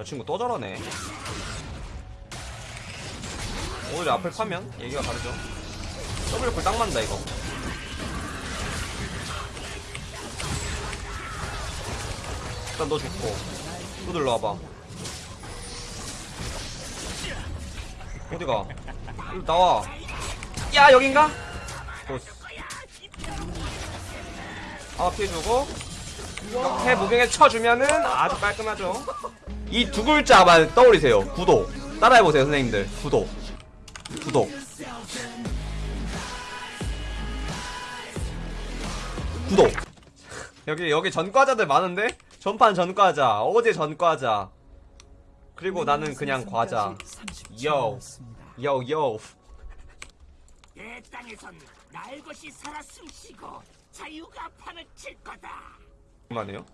저 친구 또 저러네. 오히려 앞을 파면 얘기가 다르죠. W 딱 맞는다 이거. 일단 너 죽고. 또 들러와봐. 어디가? 일로 나와. 야 여긴가? 아 피해주고. 해 무빙에 쳐주면은 아주 깔끔하죠 이 두 글자만 떠올리세요. 구독. 따라해보세요 선생님들. 구독. 구독. 구독. 여기 여기 전과자들 많은데? 전판 전과자. 어제 전과자. 그리고 나는 그냥 과자. 요. 요요. 내 땅에선 날 것이 살아 숨쉬고 자유가 판을 칠 거다. 맞네요.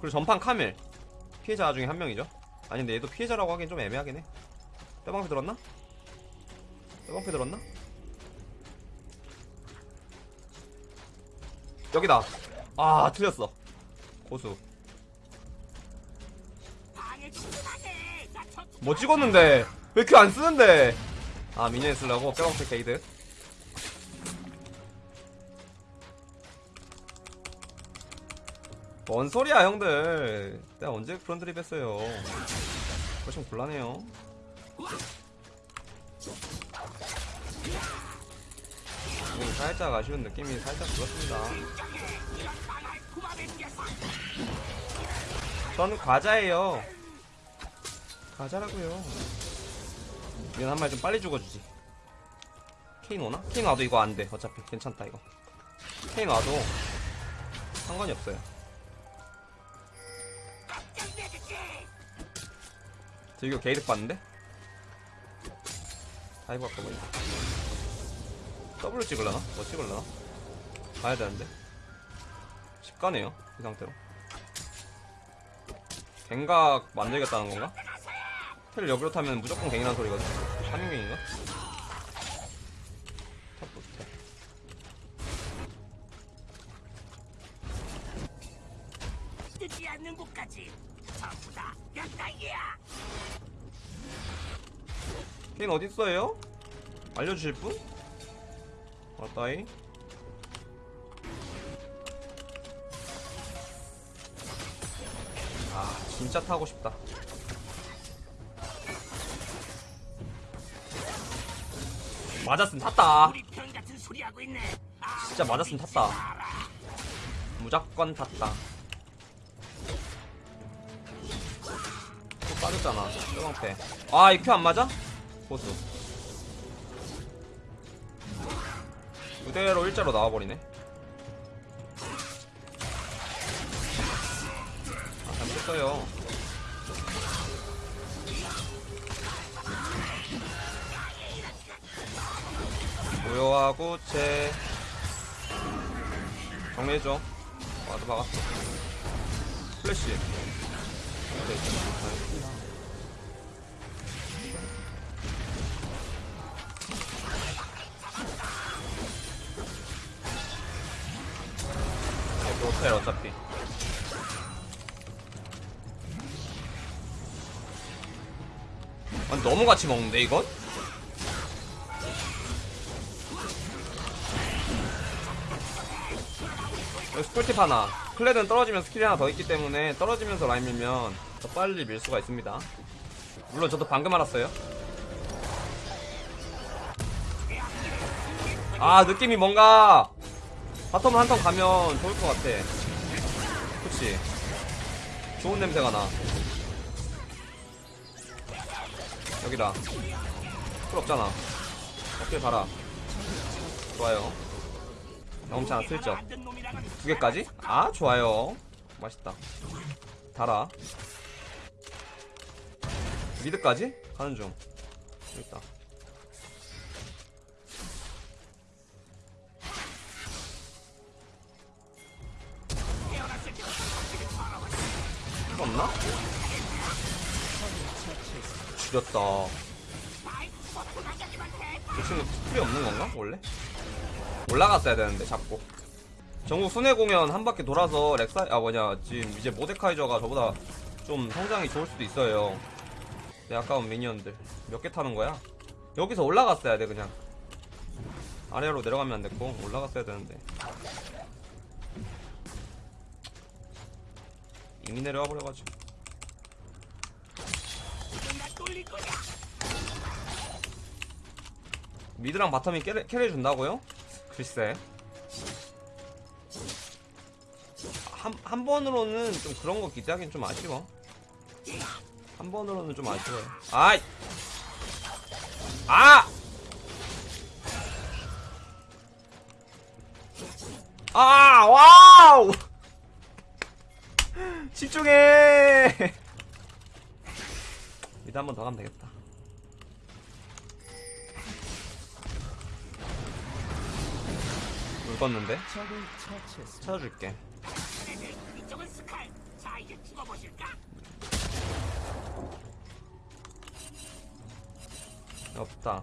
그리고 전판 카밀 피해자 중에 한 명이죠. 아니 근데 얘도 피해자라고 하긴 좀 애매하긴 해. 빼방패 들었나? 빼방패 들었나? 여기다. 아 틀렸어. 고수. 뭐 찍었는데? 왜 큐 안 쓰는데? 아 미니언 쓰려고? 빼방패 게이드 뭔 소리야 형들. 내가 언제 그런 드립 했어요? 그거 좀 곤란해요. 살짝 아쉬운 느낌이 살짝 들었습니다. 저는 과자예요. 과자라고요. minion 한 마리 좀 빨리 죽어주지. 케인 오나? 케인 와도 이거 안돼. 어차피 괜찮다 이거. 케인 와도 상관이 없어요 저 이거 게이득 봤는데? dive 아까 보니까 W 찍을라나? 뭐 찍을라나? 가야 되는데 쉽가네요 이 상태로 갱각 만들겠다는 건가? 텔 여기로 타면 무조건 갱이라는 소리거든 3인갱인가? 케인 어딨어요? 알려주실 분? 왔다이 아 진짜 타고 싶다 맞았으면 탔다. 아, 진짜 맞았으면 탔다 무조건 탔다 또 빠졌잖아 뼈방패 아이 큐 안 맞아? 보수 그대로 일자로 나와버리네. 아 잘못했어요. 무효하고 제 정리해줘. 와도 박았어. 플래시 호텔 어차피. 아니 너무 같이 먹는데 이건? 여기서 꿀팁 하나. 클레드는 떨어지면 스킬이 하나 더 있기 때문에 떨어지면서 라인 밀면 더 빨리 밀 수가 있습니다. 물론 저도 방금 알았어요. 아 느낌이 뭔가 bottom 한턴 가면 좋을 것 같아. 그치? 좋은 냄새가 나. 여기다. 플 없잖아. 어깨 달아. 좋아요. 하나 슬쩍 두 개까지? 아 좋아요. 맛있다. 달아. 미드까지? 가는 중. 여기 있다 죽였다. 이 친구 필요 없는 건가 원래? 올라갔어야 되는데 잡고 전국 순회 공연 한 바퀴 돌아서 렉사 아 뭐냐 지금 이제 모데카이저가 저보다 좀 성장이 좋을 수도 있어요. 내 아까운 미니언들. 몇 개 타는 거야? 여기서 올라갔어야 돼 그냥. 아래로 내려가면 안 됐고 올라갔어야 되는데. 이미 내려와 버려가지고. mid랑 bottom이 carry, carry 준다고요? 글쎄. 한, 한 번으로는 좀 그런 거 기대하긴 좀 아쉬워. 한 번으로는 좀 아쉬워요. 아이! 아! 아 와우! 집중해 미드 한 번 더 가면 되겠다 물 껐는데? 찾아줄게? 없다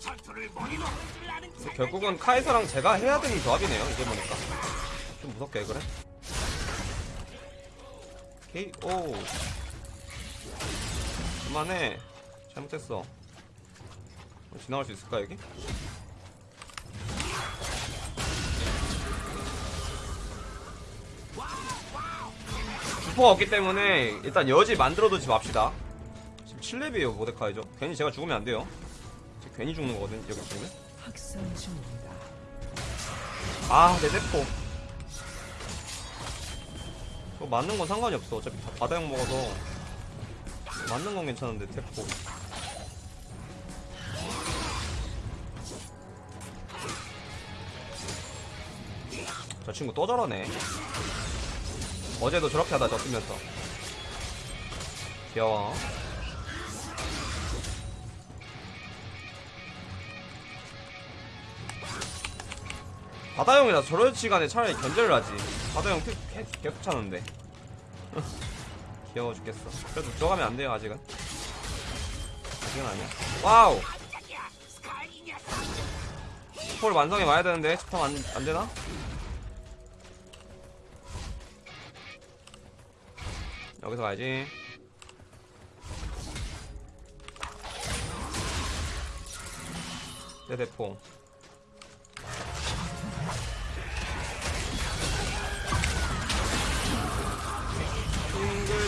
전투를 머리로. 결국은 카이사랑 제가 해야 되는 조합이네요. 이제 보니까. 좀 무섭게 해, 그래? 오. 그만해. 잘못했어. 어, 지나갈 수 있을까 여기? 주퍼가 없기 때문에 일단 여지 만들어두지 맙시다. 지금 7렙이에요 모데카이죠 괜히 제가 죽으면 안 돼요. 제가 괜히 죽는 거거든 여기 죽으면 학살 중입니다. 아, 내 대포. 그거 맞는 건 상관이 없어. 어차피 다 바다형 먹어서. 맞는 건 괜찮은데, 대포. 저 친구 또 저러네. 어제도 저렇게 하다 졌으면서. 귀여워. 바다형이라 저런 시간에 차라리 견제를 하지. 바다형 계속, 계속, 차는데. 귀여워 죽겠어. 그래도 들어가면 안 돼요, 아직은. 아직은 아니야. 와우! 폴 완성해 와야 되는데, 스톰 안, 안 되나? 여기서 가야지. 내 대포.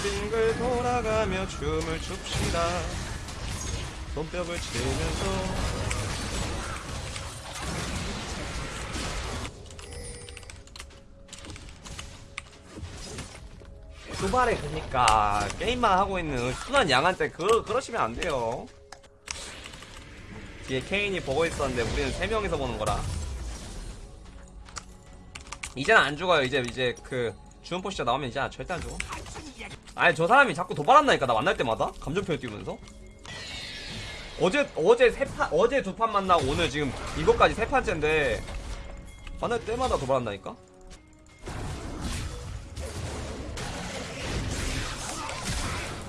빙글빙글 돌아가며 춤을 춥시다. 손뼉을 치면서. 주말에 그니까 게임만 하고 있는 순한 양한테 그, 그러시면 안 돼요. 뒤에 케인이 보고 있었는데 우리는 세 명이서 보는 거라. 이제는 안 죽어요. 이제 이제 그 주은 포시자 나오면 이제 절대 안 죽어. 아니 저 사람이 자꾸 도발한다니까 나 만날 때마다 감정 표현 띄우면서. 어제 어제 세판 어제 두 판 만나고 오늘 지금 이것까지 세 판째인데 만날 때마다 도발한다니까.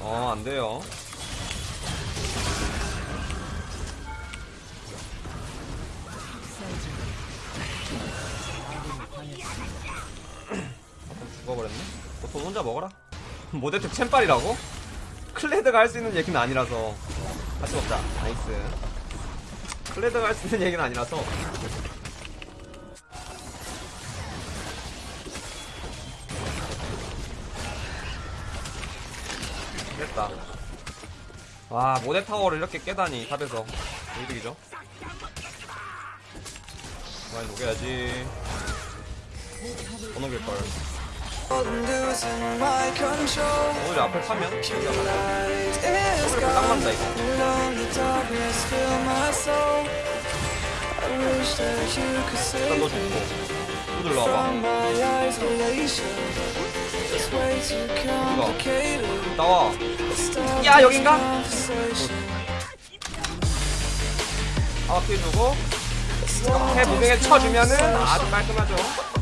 어, 안 돼요. 죽어버렸네. 보통 혼자 먹어라. 모데텍 챔빨이라고? 클레드가 할 수 있는 얘기는 아니라서. 같이 먹자. nice. 클레드가 할 수 있는 얘기는 아니라서. 됐다. 와, 모델 타워를 이렇게 깨다니, 탑에서. 이득이죠? 많이 녹여야지. 더 녹일걸. 오늘 앞에 타면? 딱 맞다, 이거. 일단 너. 또. 나와. 야, 여긴가? 아, 피해주고. 해 무빙에 쳐주면은 아주 깔끔하죠.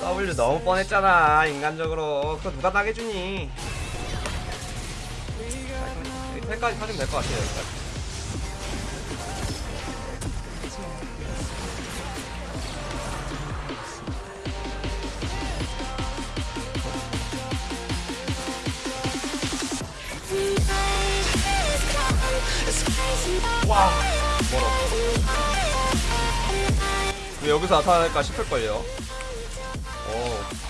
W 너무 뻔했잖아 인간적으로. 그거 누가 당해주니? 여기까지 사주면 될 것 같아요 여기까지. 와 멀어 왜 여기서 나타날까 싶을걸요. 오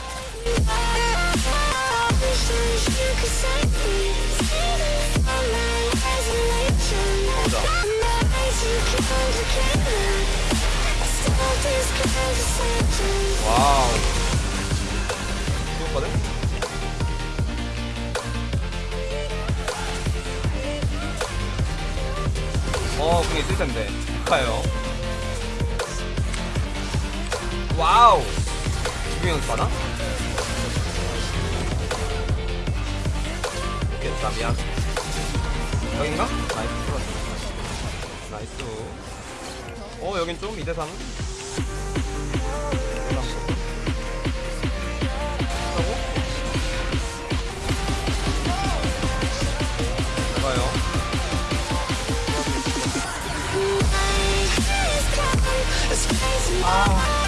나이스. 어 여긴 좀 2대3은? 좋아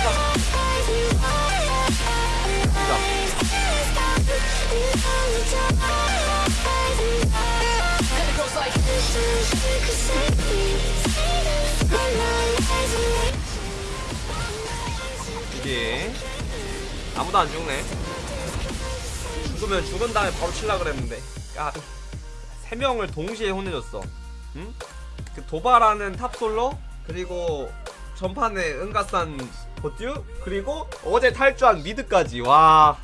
아무도 안 죽네. 죽으면 죽은 다음에 바로 칠라 그랬는데. 까비 세 명을 동시에 혼내줬어. 응? 그 도발하는 탑솔로 그리고 전판에 은가산 보듀 그리고 어제 탈주한 미드까지. 와